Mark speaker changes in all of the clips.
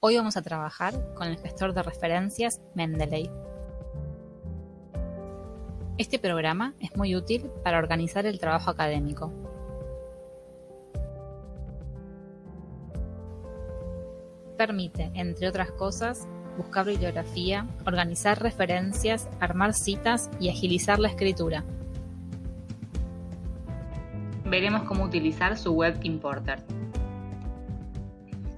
Speaker 1: Hoy vamos a trabajar con el gestor de referencias Mendeley. Este programa es muy útil para organizar el trabajo académico. Permite, entre otras cosas, buscar bibliografía, organizar referencias, armar citas y agilizar la escritura. Veremos cómo utilizar su Web Importer.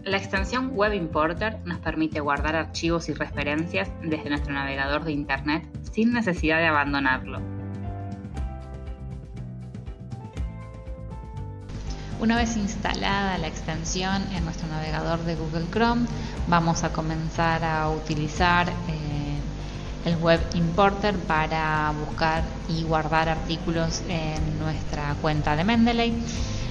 Speaker 1: La extensión Web Importer nos permite guardar archivos y referencias desde nuestro navegador de Internet sin necesidad de abandonarlo. Una vez instalada la extensión en nuestro navegador de Google Chrome, vamos a comenzar a utilizar eh, el Web Importer para buscar y guardar artículos en nuestra cuenta de Mendeley.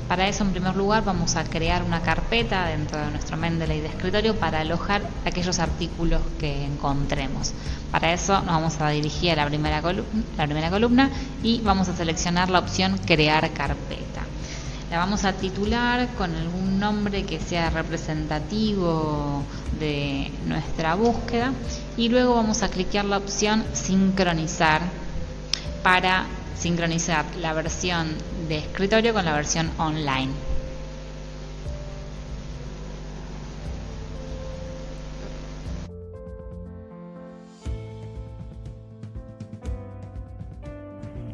Speaker 1: Para eso, en primer lugar, vamos a crear una carpeta dentro de nuestro Mendeley de escritorio para alojar aquellos artículos que encontremos. Para eso nos vamos a dirigir a la primera, columna, y vamos a seleccionar la opción Crear carpeta. La vamos a titular con algún nombre que sea representativo de nuestra búsqueda y luego vamos a clicar la opción Sincronizar para sincronizar la versión de escritorio con la versión online.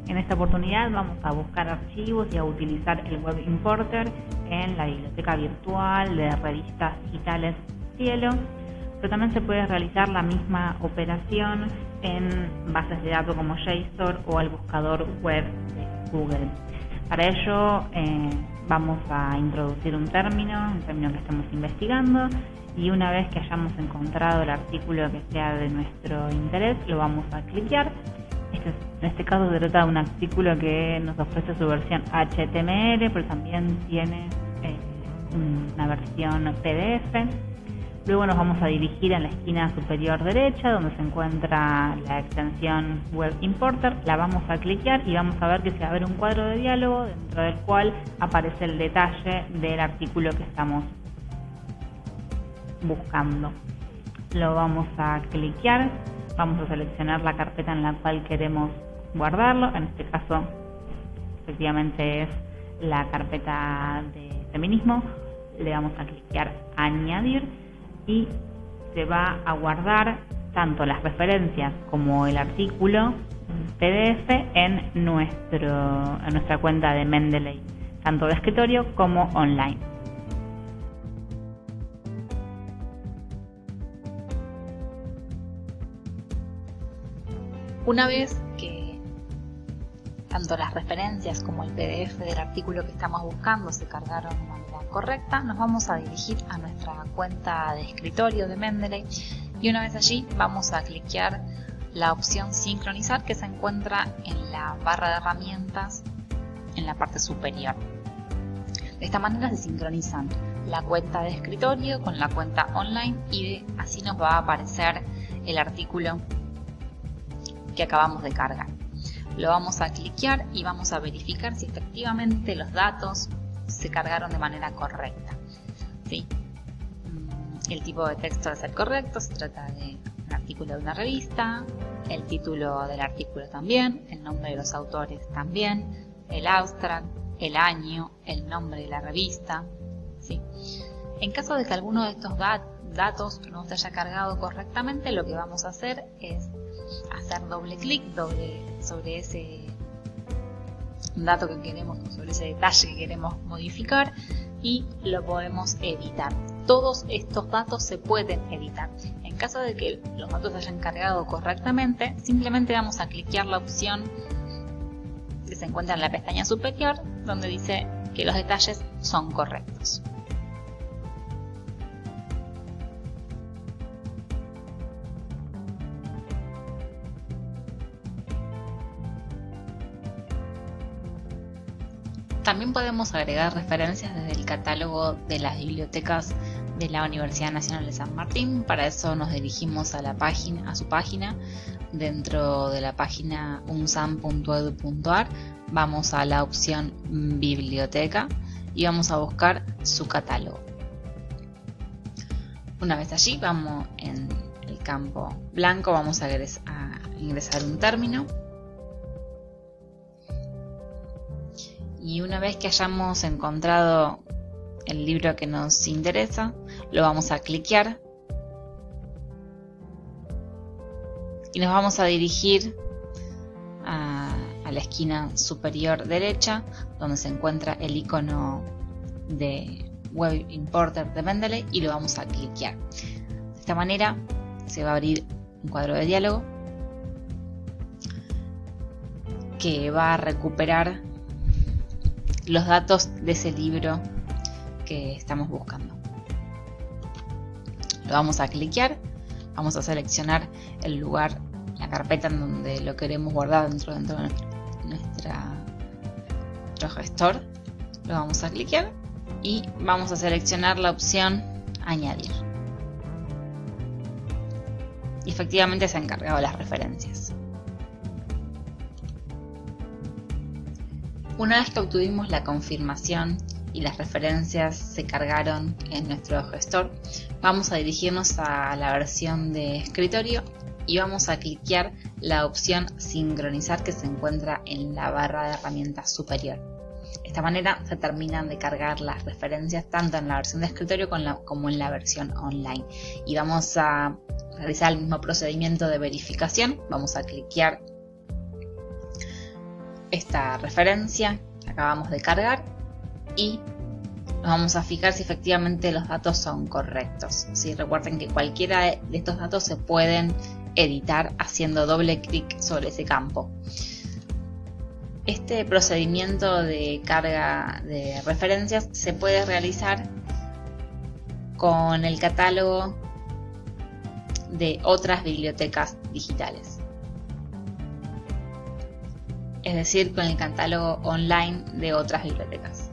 Speaker 1: En esta oportunidad vamos a buscar archivos y a utilizar el Web Importer en la biblioteca virtual de revistas digitales Cielo, pero también se puede realizar la misma operación en bases de datos como JSON o el buscador web de Google. Para ello eh, vamos a introducir un término, un término que estamos investigando y una vez que hayamos encontrado el artículo que sea de nuestro interés lo vamos a cliquear. Este, en este caso se trata de un artículo que nos ofrece su versión HTML, pero también tiene eh, una versión PDF. Luego nos vamos a dirigir a la esquina superior derecha donde se encuentra la extensión Web Importer. La vamos a cliquear y vamos a ver que se va a ver un cuadro de diálogo dentro del cual aparece el detalle del artículo que estamos buscando. Lo vamos a cliquear, vamos a seleccionar la carpeta en la cual queremos guardarlo. En este caso, efectivamente es la carpeta de feminismo. Le vamos a cliquear añadir y se va a guardar tanto las referencias como el artículo PDF en, nuestro, en nuestra cuenta de Mendeley, tanto de escritorio como online. Una vez que tanto las referencias como el PDF del artículo que estamos buscando se cargaron correcta, nos vamos a dirigir a nuestra cuenta de escritorio de Mendeley y una vez allí vamos a cliquear la opción sincronizar que se encuentra en la barra de herramientas en la parte superior. De esta manera se sincronizan la cuenta de escritorio con la cuenta online y así nos va a aparecer el artículo que acabamos de cargar. Lo vamos a cliquear y vamos a verificar si efectivamente los datos se cargaron de manera correcta. ¿sí? Mm, el tipo de texto debe ser correcto, se trata de un artículo de una revista, el título del artículo también, el nombre de los autores también, el abstract, el año, el nombre de la revista. ¿sí? En caso de que alguno de estos datos no se haya cargado correctamente, lo que vamos a hacer es hacer doble clic sobre ese dato que queremos, sobre ese detalle que queremos modificar y lo podemos editar. Todos estos datos se pueden editar. En caso de que los datos se hayan cargado correctamente, simplemente vamos a cliquear la opción que se encuentra en la pestaña superior donde dice que los detalles son correctos. También podemos agregar referencias desde el catálogo de las bibliotecas de la Universidad Nacional de San Martín. Para eso nos dirigimos a la página, a su página. Dentro de la página unsam.edu.ar vamos a la opción Biblioteca y vamos a buscar su catálogo. Una vez allí, vamos en el campo blanco, vamos a ingresar un término. Y una vez que hayamos encontrado el libro que nos interesa, lo vamos a cliquear y nos vamos a dirigir a, la esquina superior derecha donde se encuentra el icono de Web Importer de Mendeley y lo vamos a cliquear. De esta manera se va a abrir un cuadro de diálogo que va a recuperar los datos de ese libro que estamos buscando. Lo vamos a cliquear, vamos a seleccionar el lugar, la carpeta en donde lo queremos guardar dentro, dentro de nuestra, nuestro gestor. Lo vamos a cliquear y vamos a seleccionar la opción añadir. Y efectivamente se ha encargado las referencias. Una vez que obtuvimos la confirmación y las referencias se cargaron en nuestro gestor, vamos a dirigirnos a la versión de escritorio y vamos a cliquear la opción sincronizar que se encuentra en la barra de herramientas superior. De esta manera se terminan de cargar las referencias tanto en la versión de escritorio como en la versión online. Y vamos a realizar el mismo procedimiento de verificación. Vamos a cliquear esta referencia que acabamos de cargar y nos vamos a fijar si efectivamente los datos son correctos. Si recuerden que cualquiera de estos datos se pueden editar haciendo doble clic sobre ese campo. Este procedimiento de carga de referencias se puede realizar con el catálogo de otras bibliotecas digitales. Es decir, con el catálogo online de otras bibliotecas.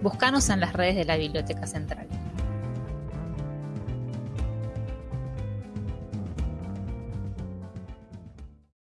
Speaker 1: Búscanos en las redes de la Biblioteca Central.